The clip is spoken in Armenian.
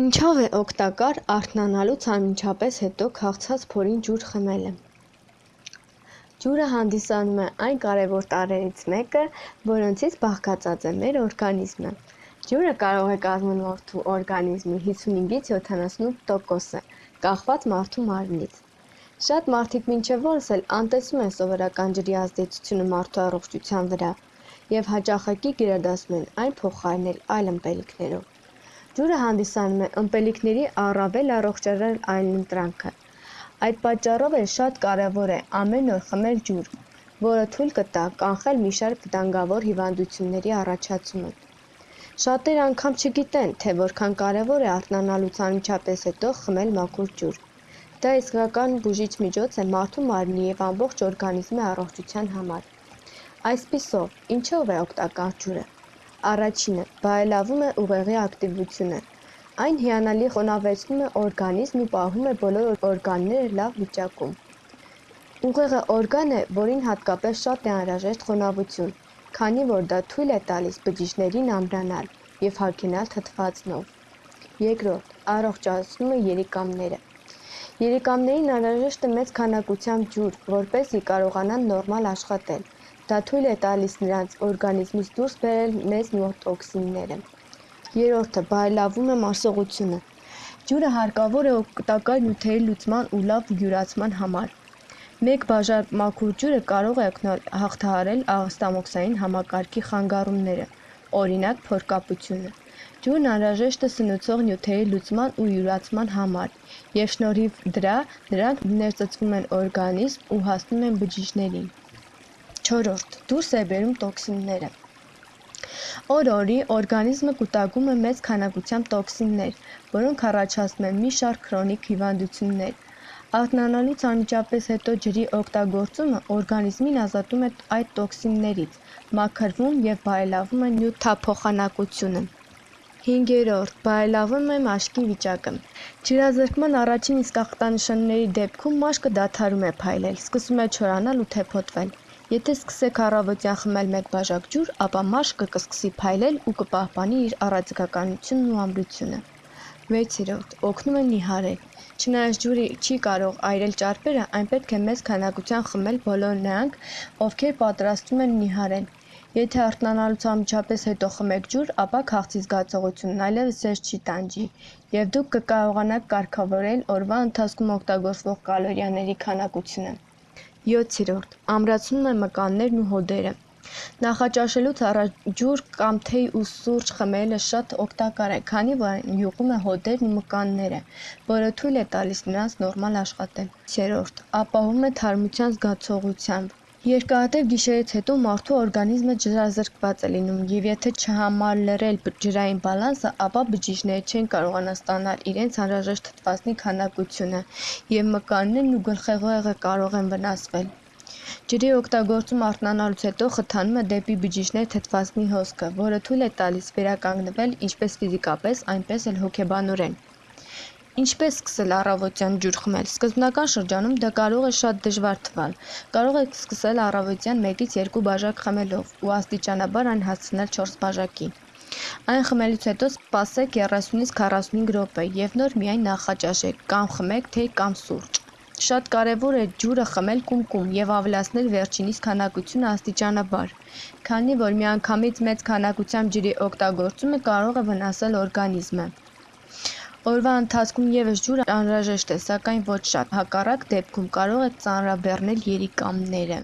Ինչով է օգտակար արթնանալուց անմիջապես հետո քաղցած փորին ջուր խմելը: Ջուրը հանդիսանում է այն կարևոր տարրերից մեկը, որոնցից բաղկացած է մեր օրգանիզմը: Ջուրը կարող է կազմել մարդու օրգանիզմի 55-ից 78 տոկոսը՝ կախված մարդու մարմնից: Շատ մարդիկ մինչ օրս էլ անտեսում են սովորական ջրի ազդեցությունը մարդու առողջության վրա և հաճախակի գերադասում են այն փոխարինել այլ ըմպելիքներով: Ջուրը հանդիսանում է ըմպելիքների առավել առողջարար այլընտրանքը: Այդ պատճառով էլ շատ կարևոր է ամեն օր խմել ջուր, որը թույլ կտա կանխել մի շարք վտանգավոր հիվանդությունների առաջացումը: Շատերը անգամ չգիտեն, թե որքան կարևոր է արթնանալուց անմիջապես հետո խմել մաքուր ջուր: Դա իսկական բուժիչ միջոց է մարդու մարմնի և ամբողջ օրգանիզմի առողջության համար: Այսպիսով, ինչո՞վ է օգտակար ջուրը: Առաջինը՝ բարելավում է ուղեղի ակտիվությունը: Այն հիանալի խոնավեցնում է օրգանիզմն ու պահում է բոլոր օրգանները լավ վիճակում: Ուղեղը օրգան է, որին հատկապես շատ է անհրաժեշտ խոնավություն, քանի որ դա թույլ է տալիս բջիջներին ամրանալ և հագենալ թթվածնով: Երկրորդ՝ առողջացնում է երիկամները: Երիկամներին անհրաժեշտ է մեծ քանակությամբ ջուր, որպեսզի կարողանան նորմալ աշխատել: Դա թույլ է տալիս նրանց օրգանիզմից դուրս բերել մեզ մոտ տոքսինները: Երրորդը՝ բարելավում է մարսողությունը: Ջուրը հարկավոր է օգտակար նյութերի լուծման ու լավ յուրացման համար: Մեկ բաժակ մաքուր ջուրը կարող է հաղթահարել աղստամոքսային համակարգի խանգարումները, օրինակ՝ փորկապությունը: Ջուրն անհրաժեշտ է սնուցող նյութերի լուծման ու յուրացման համար և շնորհիվ դրա դրանք ներծծվում են օրգանիզմ ու հասնում են բջիջներին: Չորրորդ՝ դուրս է բերում տոքսինները: Օր օրի օրգանիզմը կուտակում է մեծ քանակությամբ տոքսիններ, որոնք առաջացնում են մի շարք քրոնիկ հիվանդություններ: Արթնանալուց անմիջապես հետո ջրի օգտագործումը օրգանիզմին ազատում է այդ տոքսիններից, մաքրվում և բարելավում է նյութափոխանակությունը: Հինգերորդ՝ բարելավում է մաշկի վիճակը: Ջրազրկման առաջին իսկ ախտանշանների դեպքում մաշկը դադարում է փայլել, սկսում է չորանալ ու թեփոտվել: Եթե սկսեք առավոտյան խմել մեկ բաժակ ջուր, ապա մաշկը կսկսի փայլել ու կպահպանի իր առաձգականությունն ու ամրությունը: Վեցերորդ՝ օգնում է նիհարել: Չնայած ջուրը չի կարող այրել ճարպերը, այն պետք է մեծ քանակությամբ խմել բոլոր նրանք, ովքեր պատրաստվում են նիհարել: Եթե արթնանալուց անմիջապես հետո խմեք ջուր, ապա քաղցի զգացողությունն այլևս ձեզ չի տանջի և դուք կկարողանաք կարգավորել օրվա ընթացքում օգտագործվող կալորիաների քանակությունը: Յոթերորդ՝ ամրացնում է մկաններն ու հոդերը: Նախաճաշելուց առաջ ջուր կամ թեյ ու սուրճ խմելը շատ օգտակար է, քանի որ այն յուղում է հոդերն ու մկանները, որը թույլ է տալիս նրանց նորմալ աշխատել: Ութերորդ՝ ապահովում է թարմության զգացողությամբ: Երկարատև գիշերից հետո մարդու օրգանիզմը ջրազրկված է լինում և եթե չհամալրել ջրային բալանսը, ապա բջիջները չեն կարողանա ստանալ իրենց անհրաժեշտ թթվասնի քանակությունը և մկաններն ու գլխուղեղը կարող են վնասվել: Ջրի օգտագործումը արթնանալուց հետո խթանում է դեպի բջիջներ թթվասնի հոսքը, որը թույլ է տալիս վերականգնվել ինչպես ֆիզիկապես, այնպես էլ հոգեբանորեն: Ինչպե՞ս սկսել առավոտյան ջուր խմել: Սկզբնական շրջանում դա կարող է շատ դժվար թվալ: Կարող եք սկսել առավոտյան 1-2 բաժակ խմելով ու աստիճանաբար այն հասցնել 4 բաժակի: Այն խմելուց հետո սպասեք 30-45 րոպե և նոր միայն նախաճաշեք կամ խմեք թեյ կամ սուրճ: Շատ կարևոր է ջուրը խմել կումկում և ավելացնել վերջինիս քանակությունը աստիճանաբար, քանի որ միանգամից մեծ քանակությամբ ջրի օգտագործումը կարող է վնասել օրգանիզմը: Օրվա ընթացքում ևս ջուրը անհրաժեշտ է, սակայն ոչ շատ, հակառակ դեպքում կարող եք ծանրաբեռնել երիկամները: